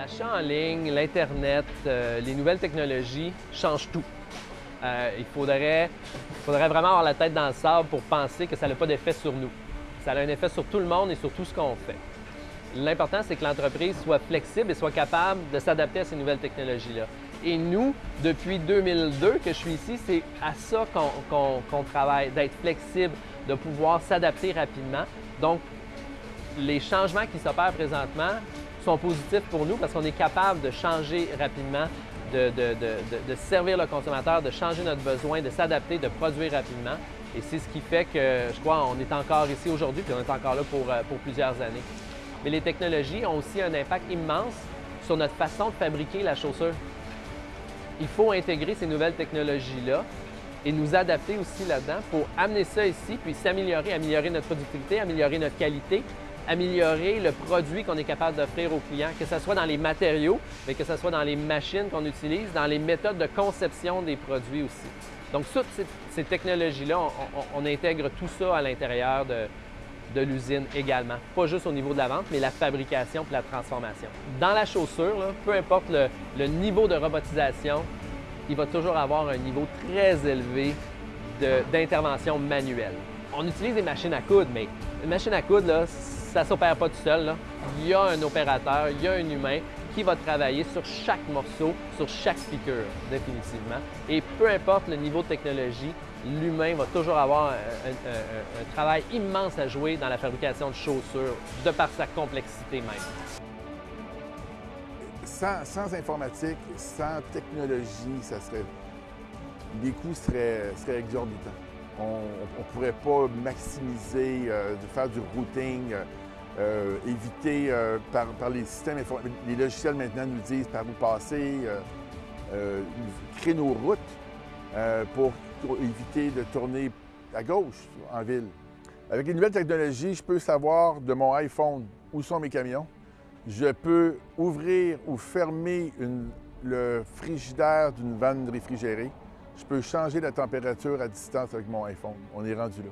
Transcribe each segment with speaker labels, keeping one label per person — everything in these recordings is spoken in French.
Speaker 1: L'achat en ligne, l'Internet, euh, les nouvelles technologies changent tout. Euh, il faudrait, faudrait vraiment avoir la tête dans le sable pour penser que ça n'a pas d'effet sur nous. Ça a un effet sur tout le monde et sur tout ce qu'on fait. L'important, c'est que l'entreprise soit flexible et soit capable de s'adapter à ces nouvelles technologies-là. Et nous, depuis 2002 que je suis ici, c'est à ça qu'on travaille, d'être flexible, de pouvoir s'adapter rapidement. Donc, les changements qui s'opèrent présentement sont positifs pour nous parce qu'on est capable de changer rapidement, de, servir le consommateur, de changer notre besoin, de s'adapter, de produire rapidement. Et c'est ce qui fait que, je crois, on est encore ici aujourd'hui, puis on est encore là pour, euh, pour plusieurs années. Mais les technologies ont aussi un impact immense sur notre façon de fabriquer la chaussure. Il faut intégrer ces nouvelles technologies-là et nous adapter aussi là-dedans pour amener ça ici, puis s'améliorer, améliorer notre productivité, améliorer notre qualité, améliorer le produit qu'on est capable d'offrir aux clients, que ce soit dans les matériaux, mais que ce soit dans les machines qu'on utilise, dans les méthodes de conception des produits aussi. Donc, toutes ces, technologies-là, on, intègre tout ça à l'intérieur de, l'usine également. Pas juste au niveau de la vente, mais la fabrication et la transformation. Dans la chaussure, peu importe le, niveau de robotisation, il va toujours avoir un niveau très élevé d'intervention manuelle. On utilise des machines à coudre, mais une machine à coudre, là, ça ne s'opère pas tout seul. Il y a un opérateur, il y a un humain qui va travailler sur chaque morceau, sur chaque piqûre, définitivement. Et peu importe le niveau de technologie, l'humain va toujours avoir un, travail immense à jouer dans la fabrication de chaussures, de par sa complexité même.
Speaker 2: Sans, informatique, sans technologie, ça serait, les coûts seraient, seraient exorbitants. On ne pourrait pas maximiser, euh, faire du routing, euh, euh, éviter par, les systèmes. Les logiciels maintenant nous disent par où passer, créer nos routes pour, éviter de tourner à gauche en ville. Avec les nouvelles technologies, je peux savoir de mon iPhone où sont mes camions. Je peux ouvrir ou fermer le frigidaire d'une vanne réfrigérée. Je peux changer la température à distance avec mon iPhone. On est rendu là.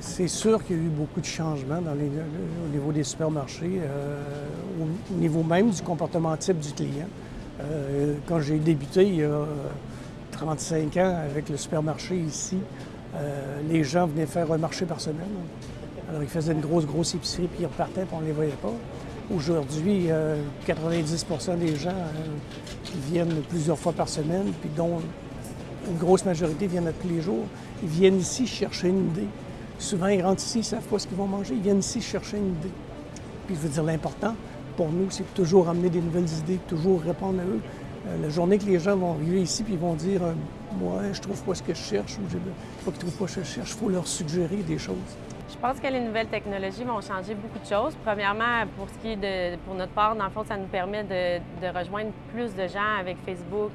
Speaker 3: C'est sûr qu'il y a eu beaucoup de changements dans au niveau des supermarchés, euh, au, niveau même du comportement type du client. Euh, quand j'ai débuté il y a 35 ans avec le supermarché ici, euh, les gens venaient faire un marché par semaine. Alors ils faisaient une grosse, grosse épicerie, puis ils repartaient, puis on ne les voyait pas. Aujourd'hui, 90% des gens viennent plusieurs fois par semaine, puis dont une grosse majorité viennent tous les jours. Ils viennent ici chercher une idée. Souvent, ils rentrent ici, ils ne savent pas ce qu'ils vont manger. Ils viennent ici chercher une idée. Puis je veux dire, l'important pour nous, c'est toujours amener des nouvelles idées, toujours répondre à eux. Euh, la journée que les gens vont arriver ici puis ils vont dire euh, Moi, je trouve pas ce que je cherche ou je ne trouvent pas ce que je cherche, il faut leur suggérer des choses.
Speaker 4: Je pense que les nouvelles technologies vont changer beaucoup de choses. Premièrement, pour ce qui est de, pour notre part, dans le fond, ça nous permet de, rejoindre plus de gens avec Facebook,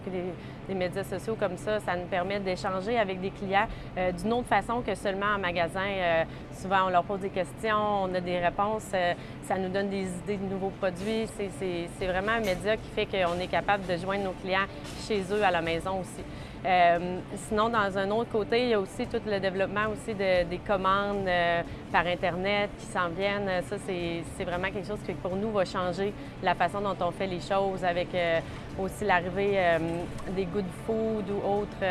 Speaker 4: des, médias sociaux comme ça. Ça nous permet d'échanger avec des clients euh, d'une autre façon que seulement en magasin. Euh, souvent, on leur pose des questions, on a des réponses, euh, ça nous donne des idées de nouveaux produits. C'est vraiment un média qui fait qu'on est capable de joindre nos clients chez eux à la maison aussi. Euh, sinon, dans un autre côté, il y a aussi tout le développement aussi des commandes euh, par Internet qui s'en viennent. Ça, c'est vraiment quelque chose qui, pour nous, va changer la façon dont on fait les choses avec euh, aussi l'arrivée des good food ou autres,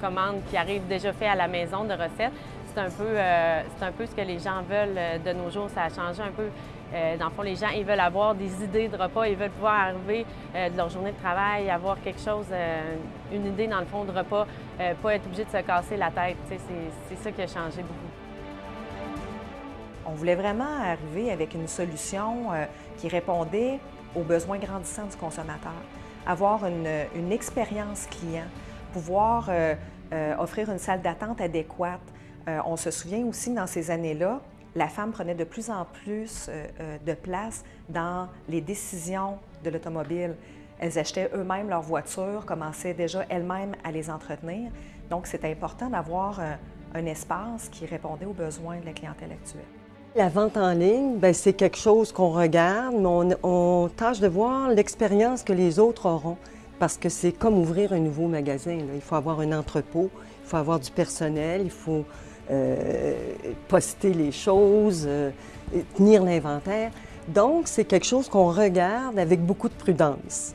Speaker 4: commandes qui arrivent déjà faites à la maison de recettes. C'est un, un peu ce que les gens veulent de nos jours. Ça a changé un peu euh, dans le fond, les gens, ils veulent avoir des idées de repas, ils veulent pouvoir arriver euh, de leur journée de travail, avoir quelque chose, euh, une idée dans le fond de repas, pas être obligé de se casser la tête. C'est ça qui a changé beaucoup.
Speaker 5: On voulait vraiment arriver avec une solution qui répondait aux besoins grandissants du consommateur. Avoir une, une expérience client, pouvoir offrir une salle d'attente adéquate. on se souvient aussi dans ces années-là, la femme prenait de plus en plus euh, euh, de place dans les décisions de l'automobile. Elles achetaient eux-mêmes leurs voitures, commençaient déjà elles-mêmes à les entretenir. Donc, c'est important d'avoir euh, un, espace qui répondait aux besoins de la clientèle actuelle.
Speaker 6: La vente en ligne, ben, c'est quelque chose qu'on regarde, mais on, tâche de voir l'expérience que les autres auront. Parce que c'est comme ouvrir un nouveau magasin. Il faut avoir un entrepôt, il faut avoir du personnel, il faut euh, poster les choses, euh, tenir l'inventaire. Donc, c'est quelque chose qu'on regarde avec beaucoup de prudence.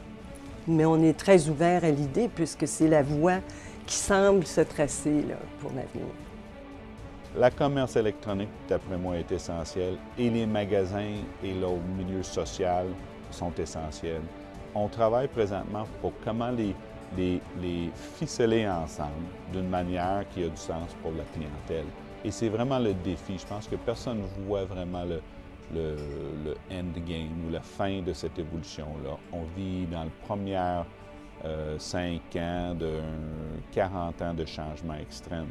Speaker 6: Mais on est très ouvert à l'idée puisque c'est la voie qui semble se tracer là, pour l'avenir.
Speaker 7: La commerce électronique, d'après moi, est essentielle et les magasins et le milieu social sont essentiels. On travaille présentement pour comment les, les, ficeler ensemble d'une manière qui a du sens pour la clientèle. Et c'est vraiment le défi. Je pense que personne ne voit vraiment le, le, le endgame ou la fin de cette évolution-là. On vit dans le premier euh, 5 ans de 40 ans de changement extrême.